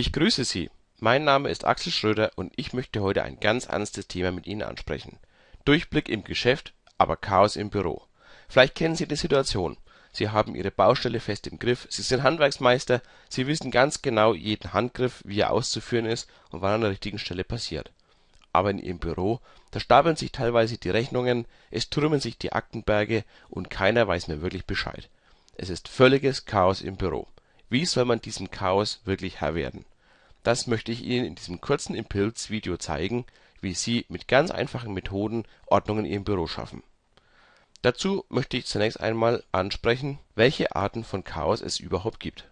Ich grüße Sie. Mein Name ist Axel Schröder und ich möchte heute ein ganz ernstes Thema mit Ihnen ansprechen. Durchblick im Geschäft, aber Chaos im Büro. Vielleicht kennen Sie die Situation. Sie haben Ihre Baustelle fest im Griff, Sie sind Handwerksmeister, Sie wissen ganz genau jeden Handgriff, wie er auszuführen ist und wann an der richtigen Stelle passiert. Aber in Ihrem Büro, da stapeln sich teilweise die Rechnungen, es türmen sich die Aktenberge und keiner weiß mehr wirklich Bescheid. Es ist völliges Chaos im Büro. Wie soll man diesem Chaos wirklich Herr werden? Das möchte ich Ihnen in diesem kurzen Impulsvideo zeigen, wie Sie mit ganz einfachen Methoden Ordnung in Ihrem Büro schaffen. Dazu möchte ich zunächst einmal ansprechen, welche Arten von Chaos es überhaupt gibt.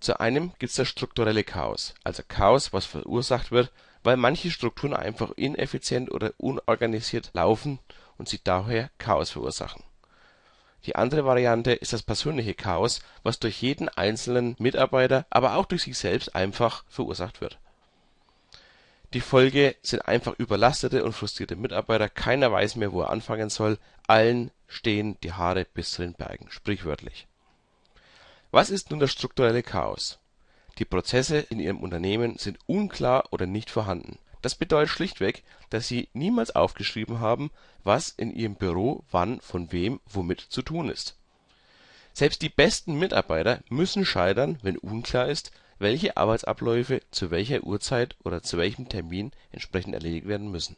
Zu einem gibt es das strukturelle Chaos, also Chaos, was verursacht wird, weil manche Strukturen einfach ineffizient oder unorganisiert laufen und sie daher Chaos verursachen die andere Variante ist das persönliche Chaos, was durch jeden einzelnen Mitarbeiter, aber auch durch sich selbst einfach verursacht wird. Die Folge sind einfach überlastete und frustrierte Mitarbeiter, keiner weiß mehr, wo er anfangen soll, allen stehen die Haare bis zu den Bergen, sprichwörtlich. Was ist nun das strukturelle Chaos? Die Prozesse in Ihrem Unternehmen sind unklar oder nicht vorhanden das bedeutet schlichtweg, dass Sie niemals aufgeschrieben haben, was in Ihrem Büro wann von wem womit zu tun ist. Selbst die besten Mitarbeiter müssen scheitern, wenn unklar ist, welche Arbeitsabläufe zu welcher Uhrzeit oder zu welchem Termin entsprechend erledigt werden müssen.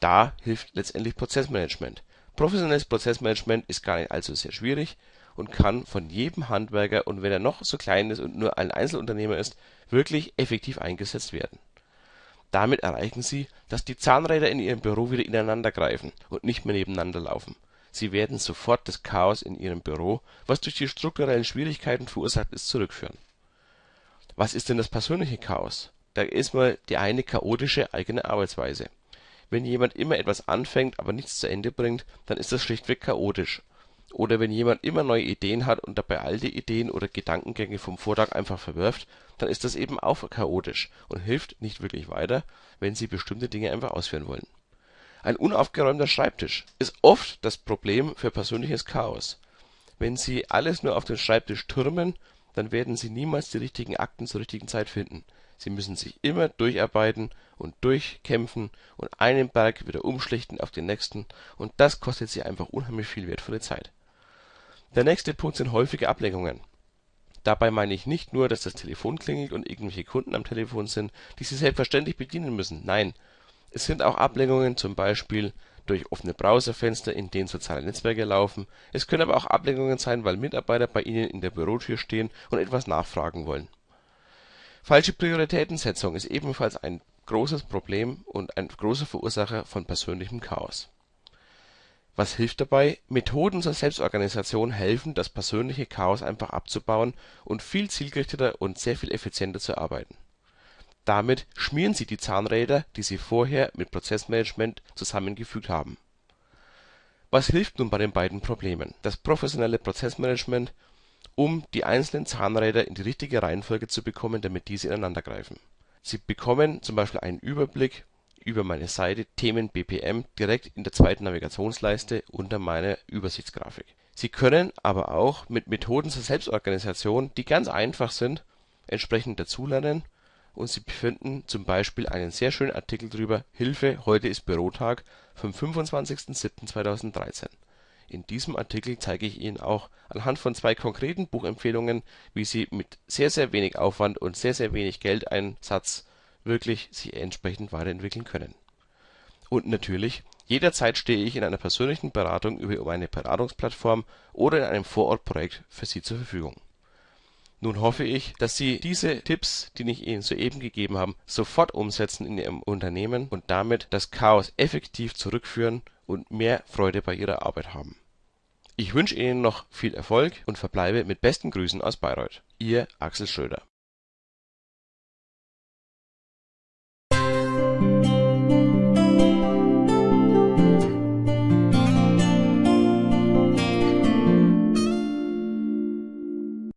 Da hilft letztendlich Prozessmanagement. Professionelles Prozessmanagement ist gar nicht allzu sehr schwierig und kann von jedem Handwerker und wenn er noch so klein ist und nur ein Einzelunternehmer ist, wirklich effektiv eingesetzt werden damit erreichen Sie, dass die Zahnräder in Ihrem Büro wieder ineinander greifen und nicht mehr nebeneinander laufen. Sie werden sofort das Chaos in Ihrem Büro, was durch die strukturellen Schwierigkeiten verursacht ist, zurückführen. Was ist denn das persönliche Chaos? Da ist mal die eine chaotische eigene Arbeitsweise. Wenn jemand immer etwas anfängt, aber nichts zu Ende bringt, dann ist das schlichtweg chaotisch oder wenn jemand immer neue Ideen hat und dabei alte Ideen oder Gedankengänge vom Vortag einfach verwirft, dann ist das eben auch chaotisch und hilft nicht wirklich weiter, wenn Sie bestimmte Dinge einfach ausführen wollen. Ein unaufgeräumter Schreibtisch ist oft das Problem für persönliches Chaos. Wenn Sie alles nur auf den Schreibtisch türmen, dann werden Sie niemals die richtigen Akten zur richtigen Zeit finden. Sie müssen sich immer durcharbeiten und durchkämpfen und einen Berg wieder umschlichten auf den nächsten und das kostet Sie einfach unheimlich viel wertvolle Zeit der nächste Punkt sind häufige Ablenkungen. Dabei meine ich nicht nur, dass das Telefon klingelt und irgendwelche Kunden am Telefon sind, die Sie selbstverständlich bedienen müssen. Nein, es sind auch Ablenkungen zum Beispiel durch offene Browserfenster, in denen soziale Netzwerke laufen. Es können aber auch Ablenkungen sein, weil Mitarbeiter bei Ihnen in der Bürotür stehen und etwas nachfragen wollen. Falsche Prioritätensetzung ist ebenfalls ein großes Problem und ein großer Verursacher von persönlichem Chaos was hilft dabei? Methoden zur Selbstorganisation helfen, das persönliche Chaos einfach abzubauen und viel zielgerichteter und sehr viel effizienter zu arbeiten. Damit schmieren Sie die Zahnräder, die Sie vorher mit Prozessmanagement zusammengefügt haben. Was hilft nun bei den beiden Problemen? Das professionelle Prozessmanagement, um die einzelnen Zahnräder in die richtige Reihenfolge zu bekommen, damit diese ineinandergreifen. Sie bekommen zum Beispiel einen Überblick über meine Seite Themen BPM direkt in der zweiten Navigationsleiste unter meiner Übersichtsgrafik. Sie können aber auch mit Methoden zur Selbstorganisation, die ganz einfach sind, entsprechend dazulernen und Sie finden zum Beispiel einen sehr schönen Artikel drüber Hilfe, heute ist Bürotag vom 25.07.2013. In diesem Artikel zeige ich Ihnen auch anhand von zwei konkreten Buchempfehlungen, wie Sie mit sehr sehr wenig Aufwand und sehr sehr wenig Geldeinsatz wirklich sich entsprechend weiterentwickeln können. Und natürlich, jederzeit stehe ich in einer persönlichen Beratung über meine Beratungsplattform oder in einem Vorortprojekt für Sie zur Verfügung. Nun hoffe ich, dass Sie diese Tipps, die ich Ihnen soeben gegeben habe, sofort umsetzen in Ihrem Unternehmen und damit das Chaos effektiv zurückführen und mehr Freude bei Ihrer Arbeit haben. Ich wünsche Ihnen noch viel Erfolg und verbleibe mit besten Grüßen aus Bayreuth. Ihr Axel Schröder